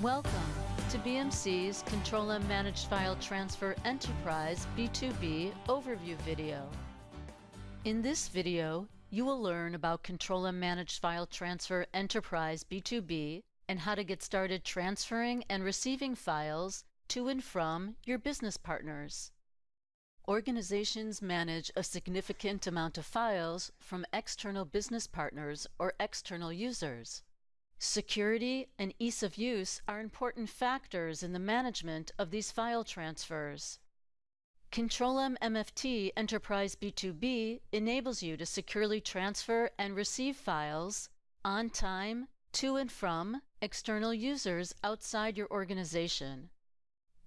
Welcome to BMC's Control M Managed File Transfer Enterprise B2B overview video. In this video, you will learn about Control M Managed File Transfer Enterprise B2B and how to get started transferring and receiving files to and from your business partners. Organizations manage a significant amount of files from external business partners or external users. Security and ease of use are important factors in the management of these file transfers. Control-M MFT Enterprise B2B enables you to securely transfer and receive files on time to and from external users outside your organization.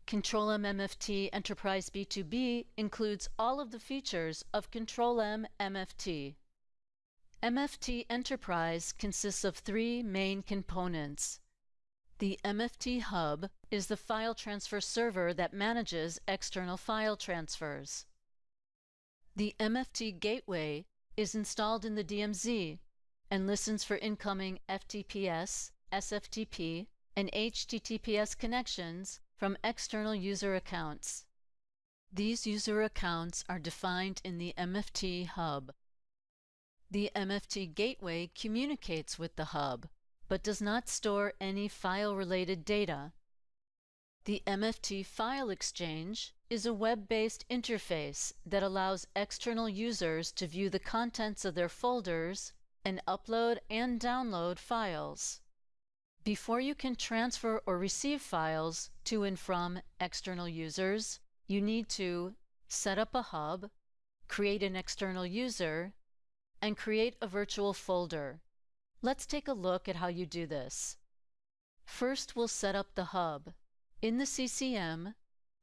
Control-M MFT Enterprise B2B includes all of the features of Control-M MFT. MFT Enterprise consists of three main components. The MFT Hub is the file transfer server that manages external file transfers. The MFT Gateway is installed in the DMZ and listens for incoming FTPS, SFTP, and HTTPS connections from external user accounts. These user accounts are defined in the MFT Hub. The MFT gateway communicates with the hub, but does not store any file-related data. The MFT File Exchange is a web-based interface that allows external users to view the contents of their folders and upload and download files. Before you can transfer or receive files to and from external users, you need to set up a hub, create an external user, and create a virtual folder. Let's take a look at how you do this. First, we'll set up the hub. In the CCM,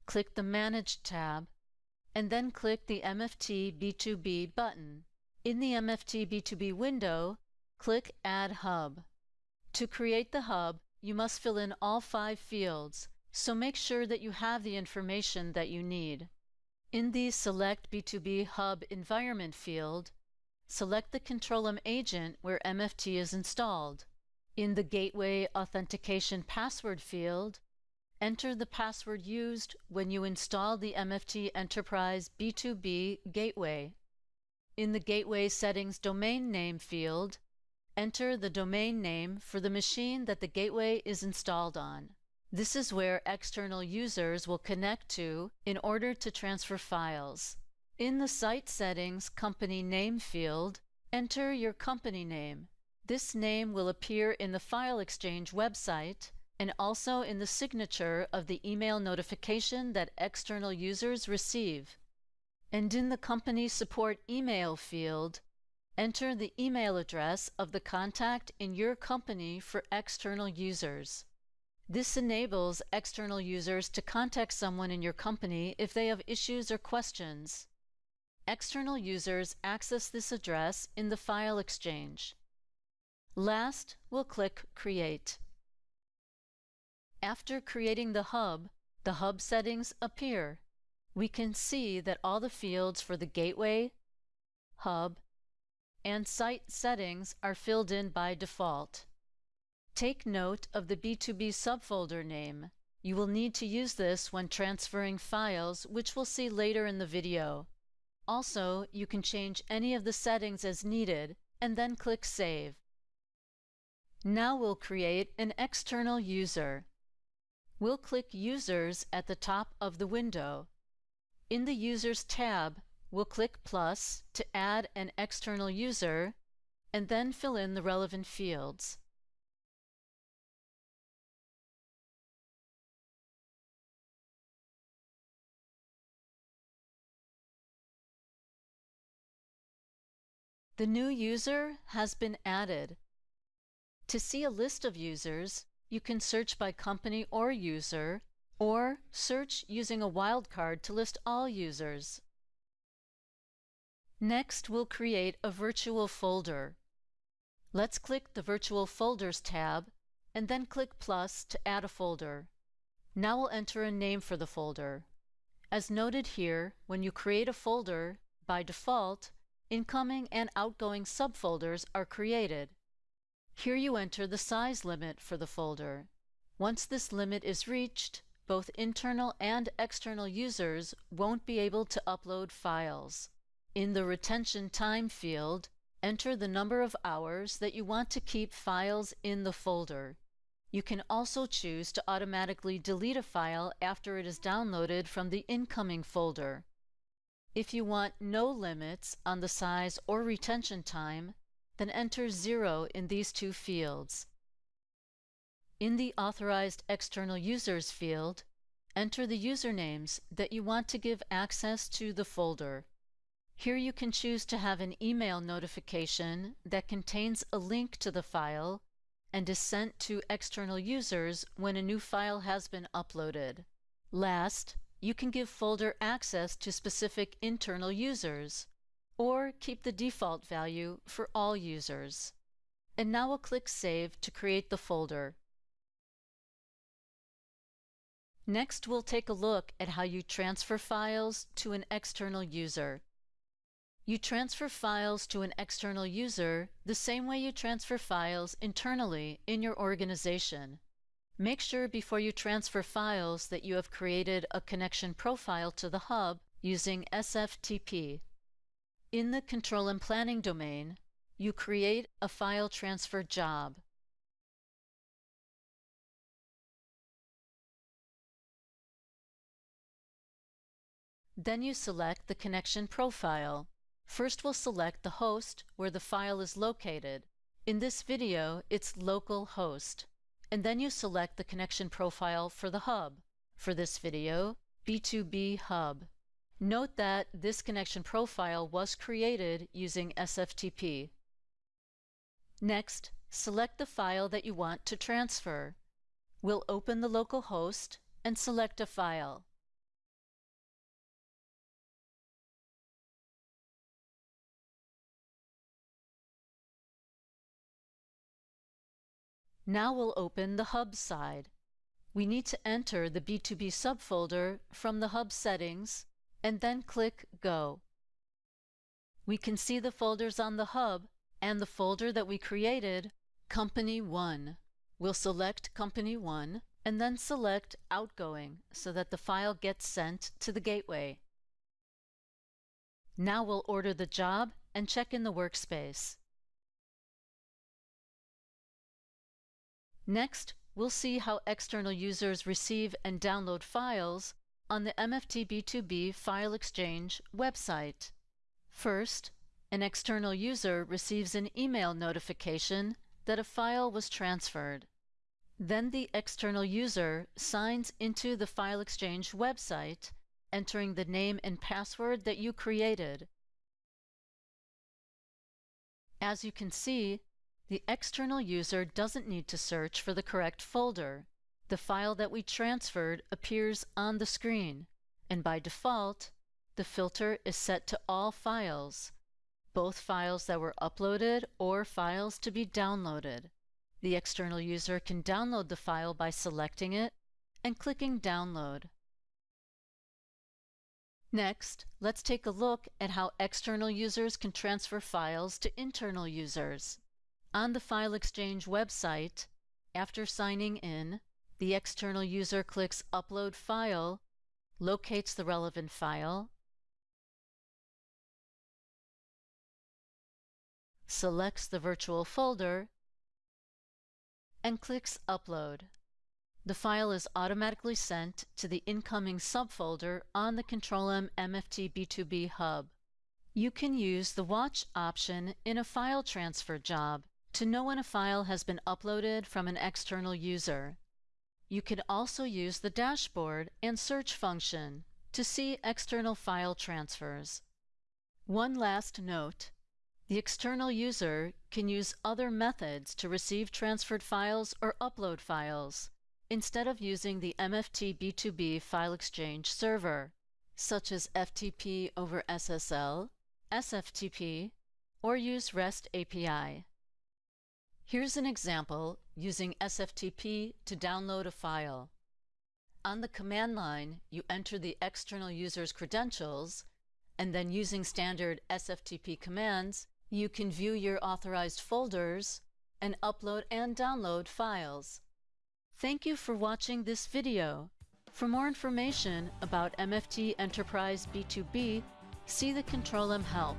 click the Manage tab, and then click the MFT B2B button. In the MFT B2B window, click Add Hub. To create the hub, you must fill in all five fields, so make sure that you have the information that you need. In the Select B2B Hub Environment field, select the Control-M agent where MFT is installed. In the Gateway Authentication Password field, enter the password used when you install the MFT Enterprise B2B Gateway. In the Gateway Settings Domain Name field, enter the domain name for the machine that the gateway is installed on. This is where external users will connect to in order to transfer files. In the Site Settings Company Name field, enter your company name. This name will appear in the File Exchange website and also in the signature of the email notification that external users receive. And in the Company Support Email field, enter the email address of the contact in your company for external users. This enables external users to contact someone in your company if they have issues or questions. External users access this address in the File Exchange. Last, we'll click Create. After creating the hub, the hub settings appear. We can see that all the fields for the gateway, hub, and site settings are filled in by default. Take note of the B2B subfolder name. You will need to use this when transferring files, which we'll see later in the video. Also, you can change any of the settings as needed and then click Save. Now we'll create an external user. We'll click Users at the top of the window. In the Users tab, we'll click plus to add an external user and then fill in the relevant fields. The new user has been added. To see a list of users, you can search by company or user, or search using a wildcard to list all users. Next, we'll create a virtual folder. Let's click the Virtual Folders tab and then click plus to add a folder. Now we'll enter a name for the folder. As noted here, when you create a folder, by default, incoming and outgoing subfolders are created. Here you enter the size limit for the folder. Once this limit is reached, both internal and external users won't be able to upload files. In the Retention Time field, enter the number of hours that you want to keep files in the folder. You can also choose to automatically delete a file after it is downloaded from the incoming folder. If you want no limits on the size or retention time, then enter 0 in these two fields. In the Authorized External Users field, enter the usernames that you want to give access to the folder. Here you can choose to have an email notification that contains a link to the file and is sent to external users when a new file has been uploaded. Last, you can give folder access to specific internal users, or keep the default value for all users. And now we'll click Save to create the folder. Next, we'll take a look at how you transfer files to an external user. You transfer files to an external user the same way you transfer files internally in your organization. Make sure before you transfer files that you have created a connection profile to the hub using SFTP. In the Control-M Planning domain, you create a file transfer job. Then you select the connection profile. First we'll select the host where the file is located. In this video, it's local host and then you select the connection profile for the hub. For this video, B2B Hub. Note that this connection profile was created using SFTP. Next, select the file that you want to transfer. We'll open the local host and select a file. Now we'll open the Hub side. We need to enter the B2B subfolder from the Hub settings and then click Go. We can see the folders on the Hub and the folder that we created, Company 1. We'll select Company 1 and then select Outgoing so that the file gets sent to the gateway. Now we'll order the job and check in the workspace. Next, we'll see how external users receive and download files on the MFT B2B File Exchange website. First, an external user receives an email notification that a file was transferred. Then the external user signs into the File Exchange website, entering the name and password that you created. As you can see, the external user doesn't need to search for the correct folder. The file that we transferred appears on the screen, and by default, the filter is set to all files, both files that were uploaded or files to be downloaded. The external user can download the file by selecting it and clicking Download. Next, let's take a look at how external users can transfer files to internal users. On the File Exchange website, after signing in, the external user clicks Upload File, locates the relevant file, selects the virtual folder, and clicks Upload. The file is automatically sent to the incoming subfolder on the Control-M MFT B2B hub. You can use the Watch option in a file transfer job to know when a file has been uploaded from an external user. You can also use the dashboard and search function to see external file transfers. One last note. The external user can use other methods to receive transferred files or upload files instead of using the MFT B2B File Exchange server, such as FTP over SSL, SFTP, or use REST API. Here's an example using SFTP to download a file. On the command line, you enter the external user's credentials, and then using standard SFTP commands, you can view your authorized folders and upload and download files. Thank you for watching this video. For more information about MFT Enterprise B2B, see the Control-M help.